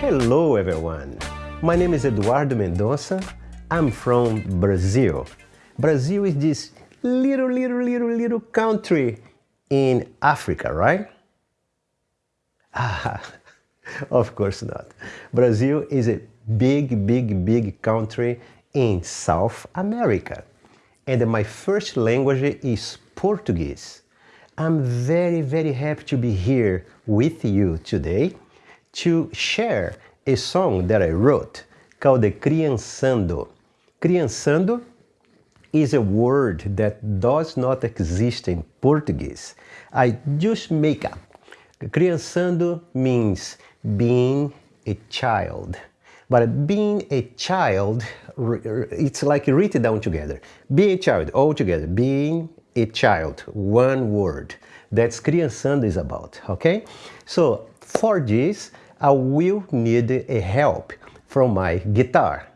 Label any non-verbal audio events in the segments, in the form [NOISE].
Hello everyone, my name is Eduardo Mendonça. I'm from Brazil. Brazil is this little, little, little, little country in Africa, right? [LAUGHS] Ah, of course not. Brazil is a big, big, big country in South America. And my first language is Portuguese. I'm very, very happy to be here with you today to share a song that I wrote called the Criançando. Criançando is a word that does not exist in Portuguese. I just make up. Criançando means being a child. But being a child, it's like written down together. Being a child, all together. Being a child, one word. That's criançando is about, okay? So for this, I will need a help from my guitar.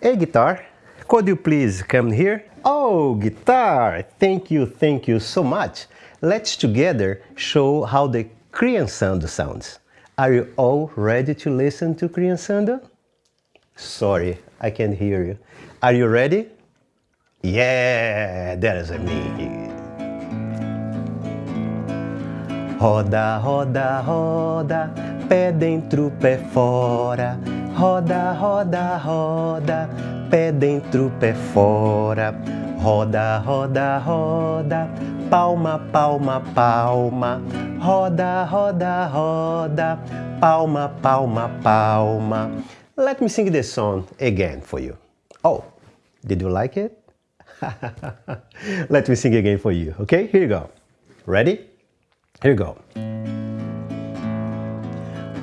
Hey guitar, could you please come here? Oh, guitar, thank you, thank you so much. Let's together show how the criançando sounds. Are you all ready to listen to criançando? Sorry, I can't hear you. Are you ready? Yeah, that is me. Roda, roda, roda, pé dentro, pé fora. Roda, roda, roda, pé dentro, pé fora. Roda, roda, roda, palma, palma, palma. Roda, roda, roda, palma, palma, palma. Let me sing this song again for you. Oh, did you like it? [LAUGHS] Let me sing again for you, okay? Here you go. Ready? Here you go.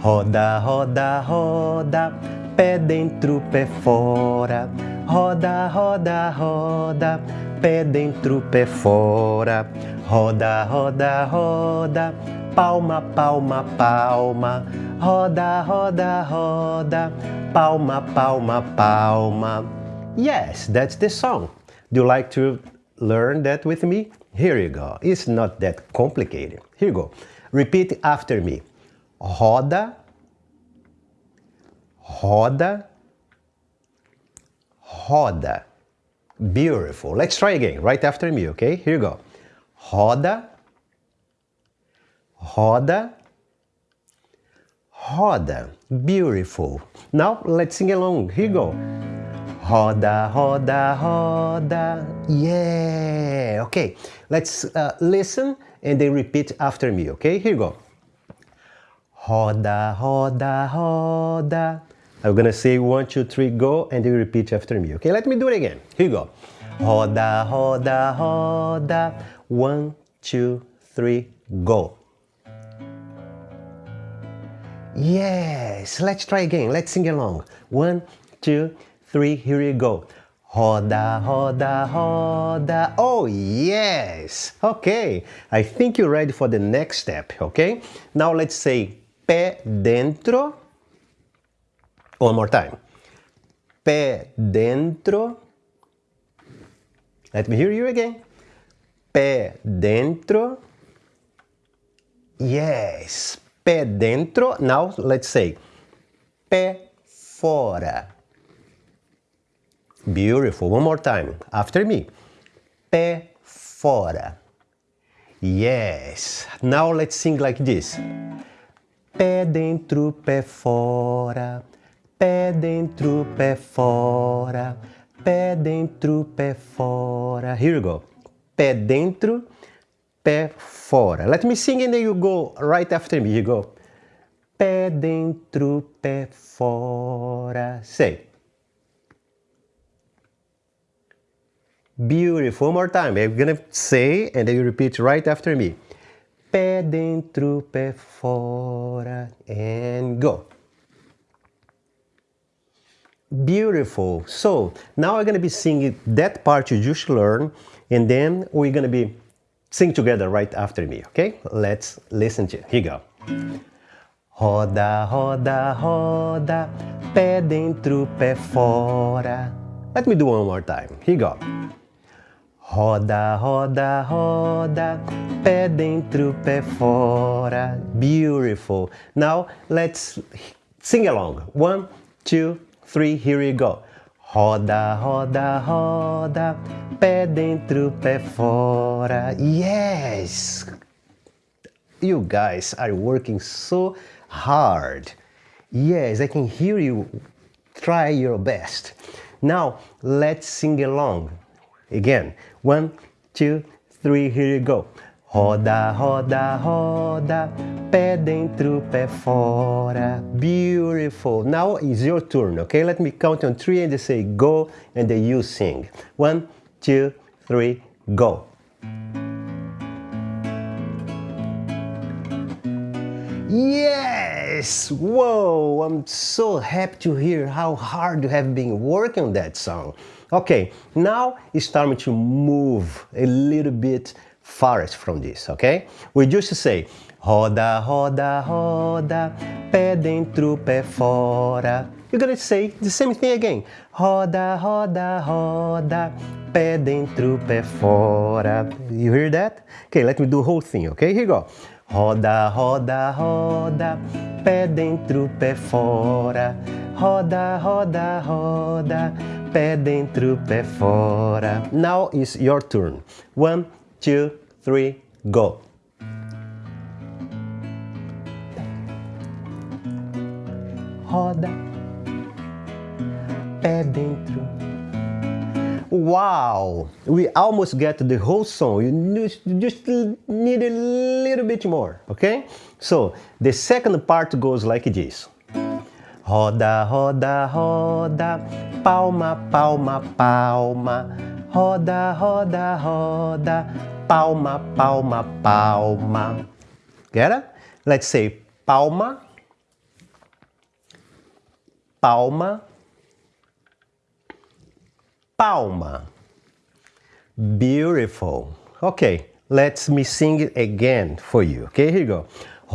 Roda, roda, roda, pé dentro, pé fora. Roda, roda, roda, pé dentro, pé fora. Roda, roda, roda, palma, palma, palma. Roda, roda, roda, palma, palma, palma. Yes, that's the song. Do you like to learn that with me? Here you go. It's not that complicated. Here you go. Repeat after me. Roda, roda, roda. Beautiful. Let's try again, right after me, okay? Here you go. Roda, roda, roda. Beautiful. Now let's sing along. Here you go. Roda, roda, roda. Yeah. Okay. Let's uh, listen and then repeat after me, okay? Here you go. Roda, roda, roda. I'm gonna say one, two, three, go, and then repeat after me, okay? Let me do it again. Here you go. Roda, roda, roda. One, two, three, go. Yes, let's try again. Let's sing along. One, two, here you go. Roda, roda, roda. Oh, yes. Okay, I think you're ready for the next step, okay? Now let's say pé dentro. One more time. Pé dentro. Let me hear you again. Pé dentro. Yes, pé dentro. Now let's say pé fora. Beautiful. One more time. After me. Pé fora. Yes. Now let's sing like this. Pé dentro, pé fora. Pé dentro, pé fora. Pé dentro, pé fora. Here you go. Pé dentro, pé fora. Let me sing and then you go right after me. You go. Pé dentro, pé fora. Say. Beautiful. One more time. I'm gonna say and then you repeat right after me. Pé dentro, pé fora. And go. Beautiful. So now I'm gonna be singing that part you just learned and then we're gonna be sing together right after me, okay? Let's listen to it. Here you go. Roda, roda, roda, pé dentro, pé fora. Let me do one more time. Here you go. Roda, roda, roda, pé dentro, pé fora. Beautiful. Now let's Sing along. One, two, three, here we go. Roda, roda, roda, pé dentro, pé fora. Yes! You guys are working so hard. Yes, I can hear you. Try your best. Now, let's sing along. Again. One, two, three, here you go. Roda, roda, roda, pé dentro, pé fora. Beautiful. Now it's your turn, okay? Let me count on three and they say go, and then you sing. One, two, three, go. Yes! Whoa! I'm so happy to hear how hard you have been working on that song. Okay, now it's time to move a little bit farthest from this, okay? We just say roda, roda, roda, pé dentro, pé fora. You're gonna say the same thing again. Roda, roda, roda, pé dentro, pé fora. You hear that? Okay, let me do whole thing, okay? Here you go. Roda, roda, roda, pé dentro, pé fora. Roda, roda, roda, pé dentro, pé fora. Now is your turn. One, two, three, go. Roda, pé dentro. Wow! We almost get the whole song. You just need a little bit more, okay? So, the second part goes like this. Roda, roda, roda, palma, palma, palma. Roda, roda, roda, palma, palma, palma. Get it? Let's say palma, palma, palma. Beautiful. Okay, let me sing it again for you. Okay, here you go.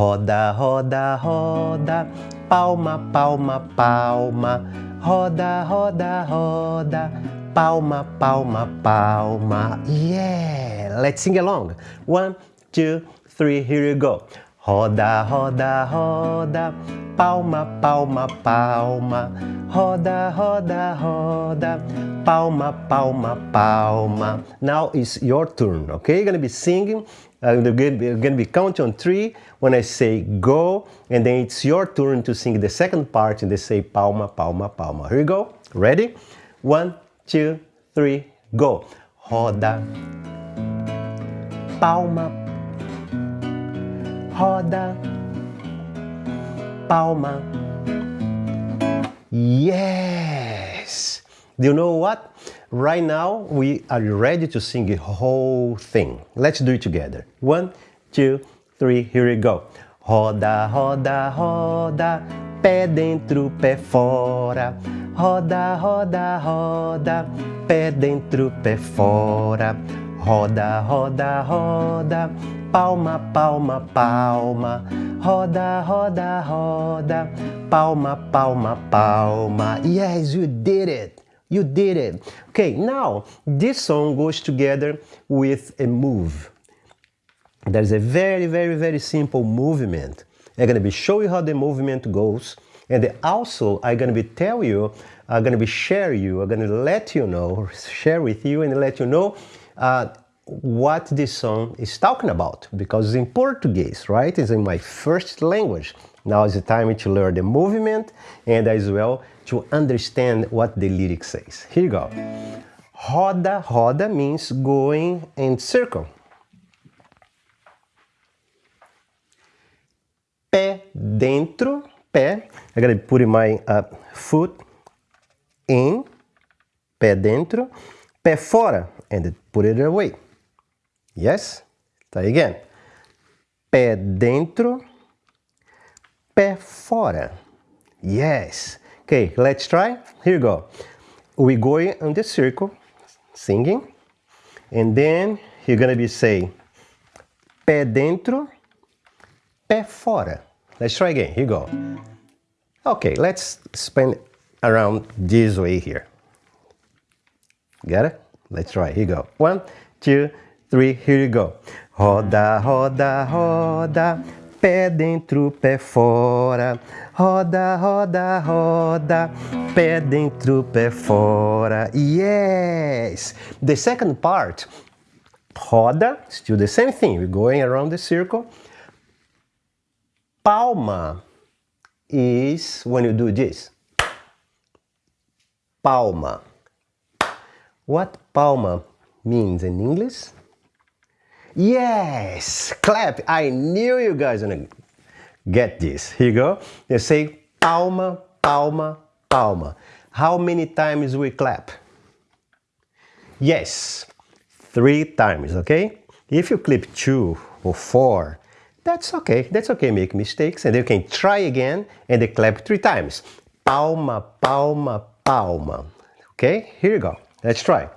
Roda, roda, roda, palma, palma, palma. Roda, roda, roda, palma, palma, palma. Yeah, let's sing along. One, two, three, here you go. Roda, roda, roda, palma, palma, palma. Roda, roda, roda, palma, palma, palma. Now it's your turn, okay? You're gonna be singing. Uh, I'm gonna be counting on three when I say go, and then it's your turn to sing the second part and they say palma, palma, palma. Here you go. Ready? One, two, three, go. Roda, palma, roda, palma. Yes! Do you know what? Right now, we are ready to sing the whole thing. Let's do it together. One, two, three, here we go. Roda, roda, roda, pé dentro, pé fora. Roda, roda, roda, pé dentro, pé fora. Roda, roda, roda, palma, palma, palma. Roda, roda, roda, palma, palma, palma. Yes, you did it. You did it. Okay, now this song goes together with a move. There's a very, very, very simple movement. I'm going to be showing you how the movement goes. And also, I'm going to be tell you, I'm going to be share you, I'm going to let you know, share with you and let you know uh, what this song is talking about. Because it's in Portuguese, right? It's in my first language. Now is the time to learn the movement and as well to understand what the lyric says. Here you go. Roda, roda means going in circle. Pé dentro, pé. I gotta put my uh, foot in, pé dentro, pé fora, and put it away. Yes? Try again. Pé dentro, pé fora. Yes. Okay, let's try. Here you go. We go in the circle, singing, and then you're gonna be saying pé dentro, pé fora. Let's try again. Here you go. Okay, let's spin around this way here. Got it? Let's try. Here you go. One, two, three. Here you go. Roda, roda, roda, pé dentro, pé fora. Roda, roda, roda, pé dentro, pé fora. Yes! The second part, roda, still the same thing. We're going around the circle. Palma is when you do this. Palma. What palma means in English? Yes, clap. I knew you guys gonna get this. Here you go. You say palma, palma, palma. How many times we clap? Yes, three times, okay? If you clip two or four, that's okay. That's okay, make mistakes. And you can try again and they clap three times. Palma, palma, palma. Okay, here you go. Let's try.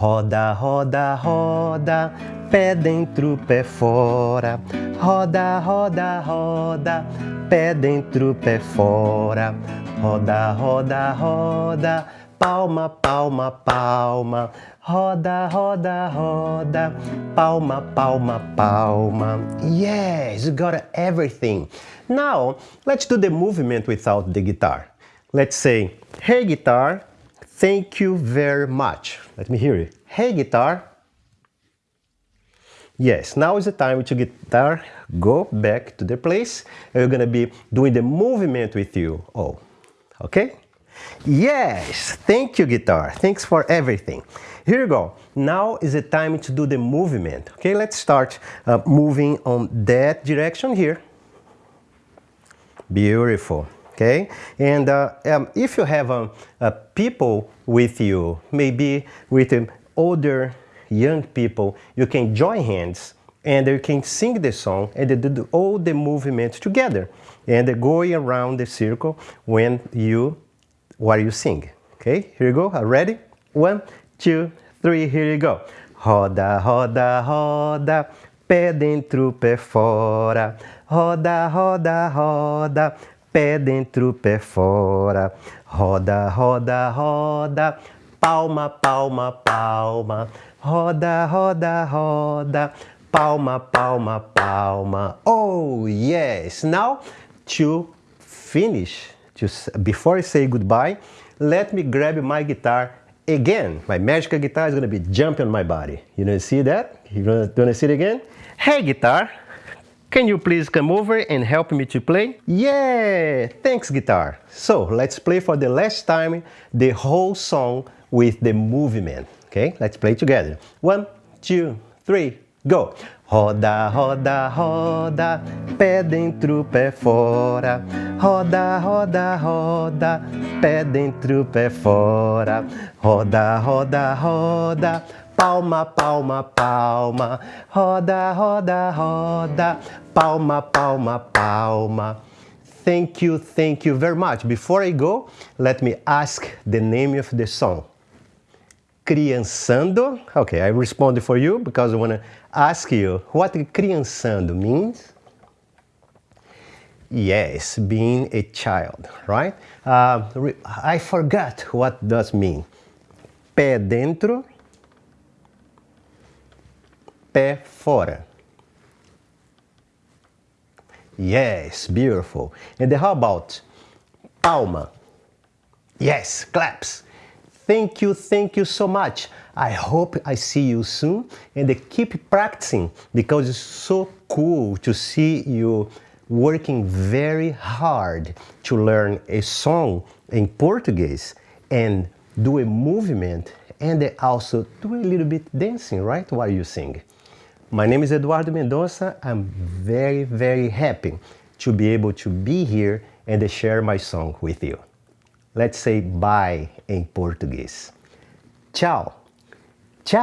Roda, roda, roda, pé dentro, pé fora. Roda, roda, roda, pé dentro, pé fora. Roda, roda, roda, palma, palma, palma. Roda, roda, roda, palma, palma, palma. Yes, you got everything. Now, let's do the movement without the guitar. Let's say, hey guitar, Thank you very much. Let me hear you. Hey, guitar. Yes, now is the time to guitar go back to the place. We're gonna be doing the movement with you all. Okay? Yes, thank you guitar. Thanks for everything. Here you go. Now is the time to do the movement. Okay, let's start uh, moving on that direction here. Beautiful okay? And uh, um, if you have um, uh, people with you, maybe with um, older young people, you can join hands and you can sing the song and do all the movements together and going around the circle when you, while you sing. Okay, here you go, ready? One, two, three, here you go. Roda, roda, roda, pé dentro, pé fora. Roda, roda, roda, pé dentro, pé fora. Roda, roda, roda, palma, palma, palma. Roda, roda, roda, palma, palma, palma. Oh, yes. Now, to finish, to, before I say goodbye, let me grab my guitar again. My magical guitar is going to be jumping on my body. You to see that? You want to see it again? Hey, guitar. Can you please come over and help me to play? Yeah, thanks guitar. So let's play for the last time the whole song with the movement. Okay, let's play together. One, two, three, go! Roda, roda, roda, pé dentro, pé fora. Roda, roda, roda, pé dentro, pé fora. Roda, roda, roda, palma, palma, palma, roda, roda, roda, palma, palma, palma. Thank you, thank you very much. Before I go, let me ask the name of the song. Criançando. Okay, I respond for you because I want to ask you what criançando means. Yes, being a child, right? Uh, I forgot what does mean. Pé dentro, pé fora. Yes, beautiful. And how about palma? Yes, claps. Thank you, thank you so much. I hope I see you soon and keep practicing because it's so cool to see you working very hard to learn a song in Portuguese and do a movement and also do a little bit dancing, right, while you sing. My name is Eduardo Mendonça. I'm very, very happy to be able to be here and share my song with you. Let's say bye in Portuguese. Tchau. Tchau.